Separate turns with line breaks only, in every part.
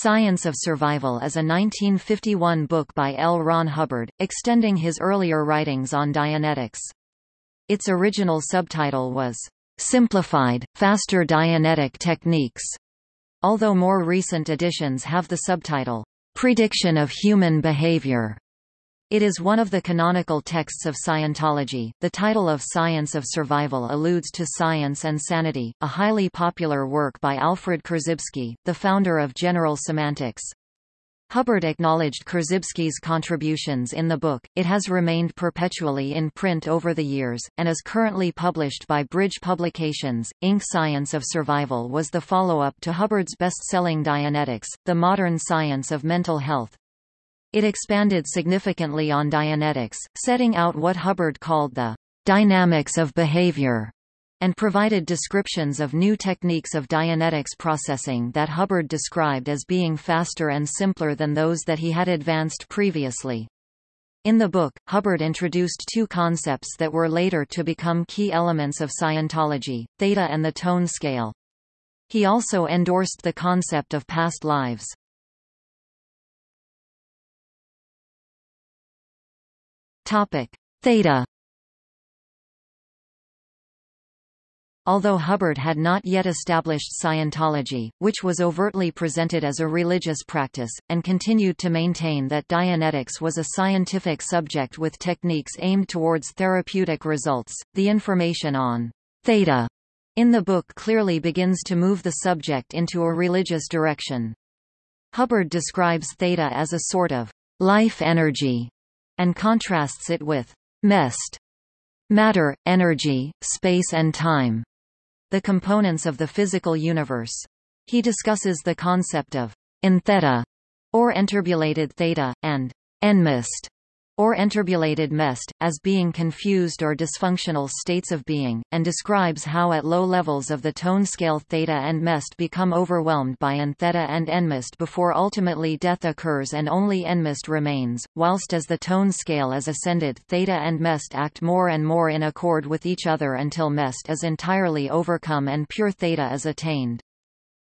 Science of Survival is a 1951 book by L. Ron Hubbard, extending his earlier writings on Dianetics. Its original subtitle was, Simplified, Faster Dianetic Techniques, although more recent editions have the subtitle, Prediction of Human Behavior. It is one of the canonical texts of Scientology. The title of Science of Survival alludes to Science and Sanity, a highly popular work by Alfred Korzybski, the founder of General Semantics. Hubbard acknowledged Korzybski's contributions in the book. It has remained perpetually in print over the years, and is currently published by Bridge Publications. Inc. Science of Survival was the follow-up to Hubbard's best-selling Dianetics, The Modern Science of Mental Health. It expanded significantly on Dianetics, setting out what Hubbard called the dynamics of behavior, and provided descriptions of new techniques of Dianetics processing that Hubbard described as being faster and simpler than those that he had advanced previously. In the book, Hubbard introduced two concepts that were later to become key elements of Scientology, theta and the tone scale. He also endorsed the concept of past lives. Topic: Theta. Although Hubbard had not yet established Scientology, which was overtly presented as a religious practice, and continued to maintain that Dianetics was a scientific subject with techniques aimed towards therapeutic results, the information on theta in the book clearly begins to move the subject into a religious direction. Hubbard describes theta as a sort of life energy and contrasts it with MEST matter, energy, space and time, the components of the physical universe. He discusses the concept of entheta, or enturbulated theta, and enmest, or enturbulated mest, as being confused or dysfunctional states of being, and describes how at low levels of the tone scale theta and mest become overwhelmed by entheta and enmest before ultimately death occurs and only enmest remains, whilst as the tone scale is ascended theta and mest act more and more in accord with each other until mest is entirely overcome and pure theta is attained.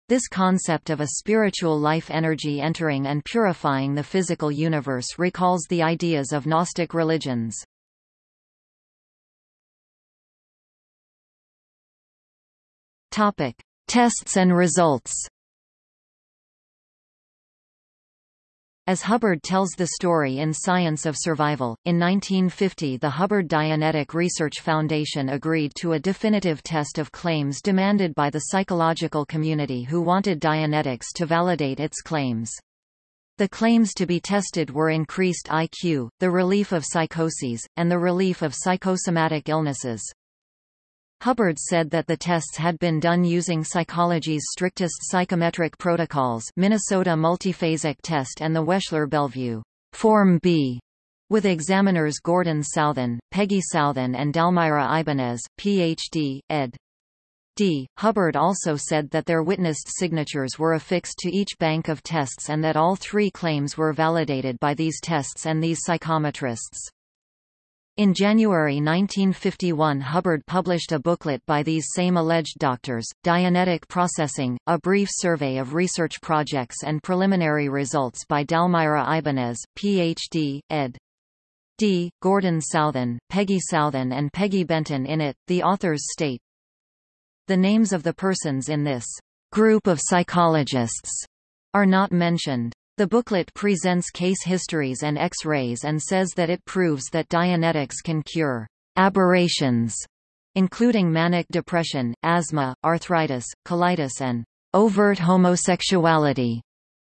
This concept of a spiritual life energy entering and purifying the physical universe recalls the ideas of Gnostic religions. Topic: Tests and results. As Hubbard tells the story in Science of Survival, in 1950 the Hubbard Dianetic Research Foundation agreed to a definitive test of claims demanded by the psychological community who wanted Dianetics to validate its claims. The claims to be tested were increased IQ, the relief of psychoses, and the relief of psychosomatic illnesses. Hubbard said that the tests had been done using psychology's strictest psychometric protocols Minnesota Multiphasic Test and the Wechsler-Bellevue Form B, with examiners Gordon Southan, Peggy Southan and Dalmira Ibanez, Ph.D., ed. D. Hubbard also said that their witnessed signatures were affixed to each bank of tests and that all three claims were validated by these tests and these psychometrists. In January 1951 Hubbard published a booklet by these same alleged doctors, Dianetic Processing, a brief survey of research projects and preliminary results by Dalmira Ibanez, Ph.D., ed. D. Gordon Southen, Peggy Southen and Peggy Benton in it, the authors state, The names of the persons in this group of psychologists are not mentioned. The booklet presents case histories and X-rays and says that it proves that Dianetics can cure aberrations, including manic depression, asthma, arthritis, colitis and overt homosexuality.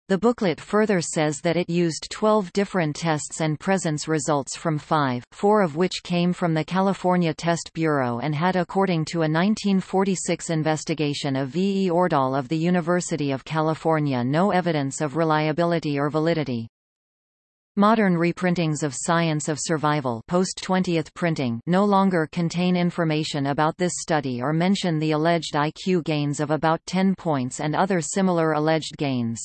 The booklet further says that it used 12 different tests and presents results from five, four of which came from the California Test Bureau and had according to a 1946 investigation of V. E. Ordahl of the University of California no evidence of reliability or validity. Modern reprintings of Science of Survival post-20th printing no longer contain information about this study or mention the alleged IQ gains of about 10 points and other similar alleged gains.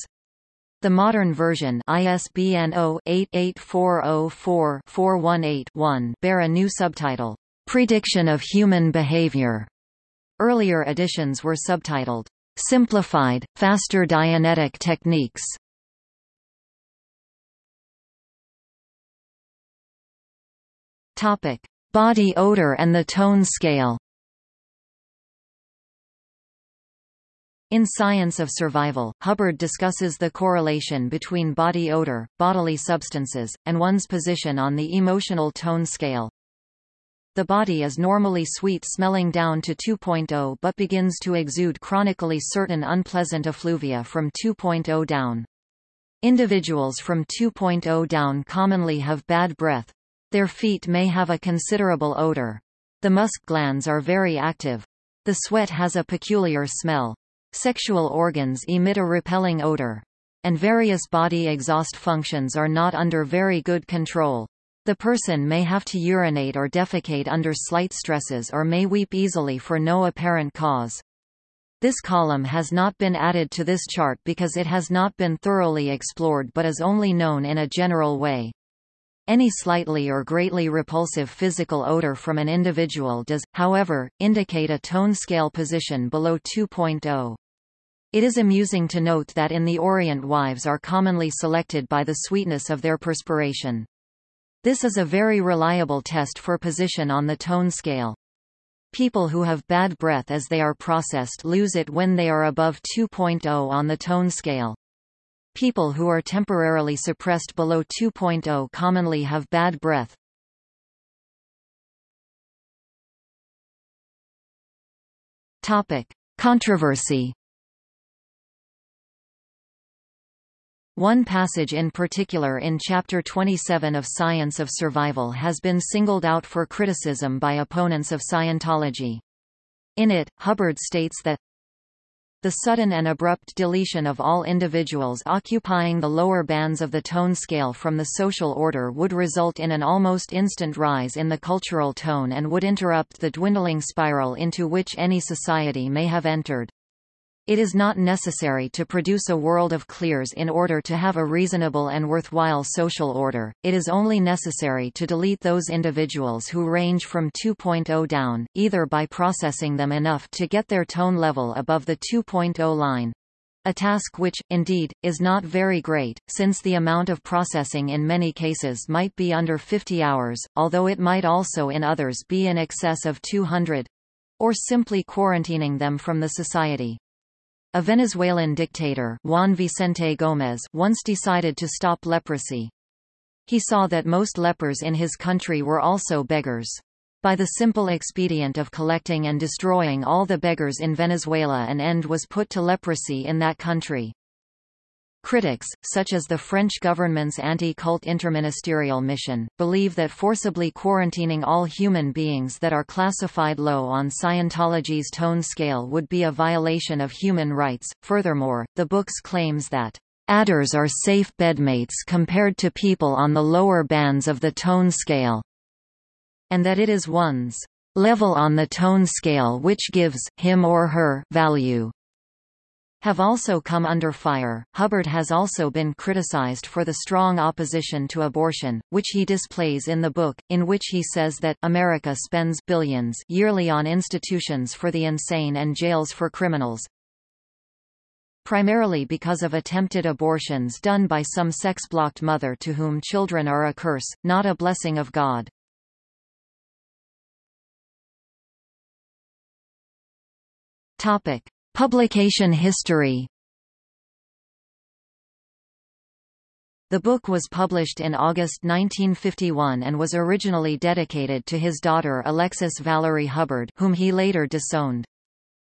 The modern version ISBN 0-88404-418-1 bear a new subtitle, Prediction of Human Behavior. Earlier editions were subtitled, Simplified, Faster Dianetic Techniques. Topic: Body odor and the tone scale. In Science of Survival, Hubbard discusses the correlation between body odor, bodily substances, and one's position on the emotional tone scale. The body is normally sweet-smelling down to 2.0 but begins to exude chronically certain unpleasant effluvia from 2.0 down. Individuals from 2.0 down commonly have bad breath. Their feet may have a considerable odor. The musk glands are very active. The sweat has a peculiar smell. Sexual organs emit a repelling odor. And various body exhaust functions are not under very good control. The person may have to urinate or defecate under slight stresses or may weep easily for no apparent cause. This column has not been added to this chart because it has not been thoroughly explored but is only known in a general way. Any slightly or greatly repulsive physical odor from an individual does, however, indicate a tone scale position below 2.0. It is amusing to note that in the Orient wives are commonly selected by the sweetness of their perspiration. This is a very reliable test for position on the tone scale. People who have bad breath as they are processed lose it when they are above 2.0 on the tone scale. People who are temporarily suppressed below 2.0 commonly have bad breath. Topic: Controversy One passage in particular in Chapter 27 of Science of Survival has been singled out for criticism by opponents of Scientology. In it, Hubbard states that the sudden and abrupt deletion of all individuals occupying the lower bands of the tone scale from the social order would result in an almost instant rise in the cultural tone and would interrupt the dwindling spiral into which any society may have entered. It is not necessary to produce a world of clears in order to have a reasonable and worthwhile social order, it is only necessary to delete those individuals who range from 2.0 down, either by processing them enough to get their tone level above the 2.0 line, a task which, indeed, is not very great, since the amount of processing in many cases might be under 50 hours, although it might also in others be in excess of 200 or simply quarantining them from the society. A Venezuelan dictator Juan Vicente Gómez once decided to stop leprosy. He saw that most lepers in his country were also beggars. By the simple expedient of collecting and destroying all the beggars in Venezuela an end was put to leprosy in that country. Critics, such as the French government's anti-cult interministerial mission, believe that forcibly quarantining all human beings that are classified low on Scientology's tone scale would be a violation of human rights. Furthermore, the book's claims that adders are safe bedmates compared to people on the lower bands of the tone scale, and that it is one's level on the tone scale which gives him or her value have also come under fire. Hubbard has also been criticized for the strong opposition to abortion, which he displays in the book, in which he says that America spends billions yearly on institutions for the insane and jails for criminals, primarily because of attempted abortions done by some sex-blocked mother to whom children are a curse, not a blessing of God. Topic. Publication history The book was published in August 1951 and was originally dedicated to his daughter Alexis Valerie Hubbard whom he later disowned.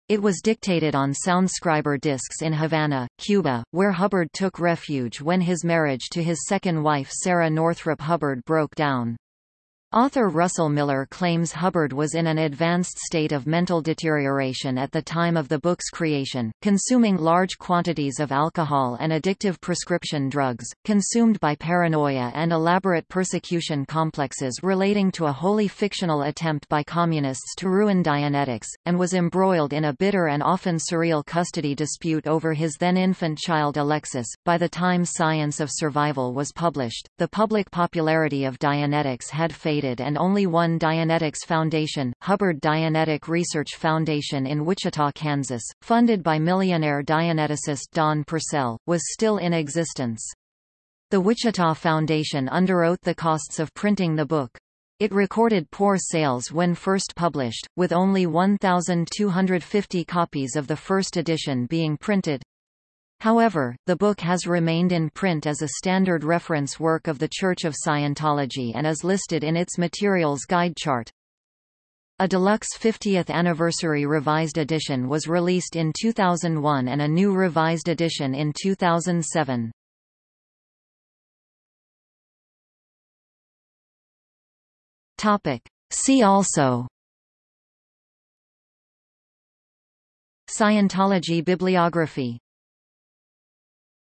It was dictated on soundscriber discs in Havana, Cuba, where Hubbard took refuge when his marriage to his second wife Sarah Northrop Hubbard broke down. Author Russell Miller claims Hubbard was in an advanced state of mental deterioration at the time of the book's creation, consuming large quantities of alcohol and addictive prescription drugs, consumed by paranoia and elaborate persecution complexes relating to a wholly fictional attempt by communists to ruin Dianetics, and was embroiled in a bitter and often surreal custody dispute over his then-infant child Alexis. By the time Science of Survival was published, the public popularity of Dianetics had faded and only one Dianetics Foundation, Hubbard Dianetic Research Foundation in Wichita, Kansas, funded by millionaire Dianeticist Don Purcell, was still in existence. The Wichita Foundation underwrote the costs of printing the book. It recorded poor sales when first published, with only 1,250 copies of the first edition being printed. However, the book has remained in print as a standard reference work of the Church of Scientology and is listed in its Materials Guide chart. A deluxe 50th anniversary revised edition was released in 2001 and a new revised edition in 2007. Topic. See also Scientology bibliography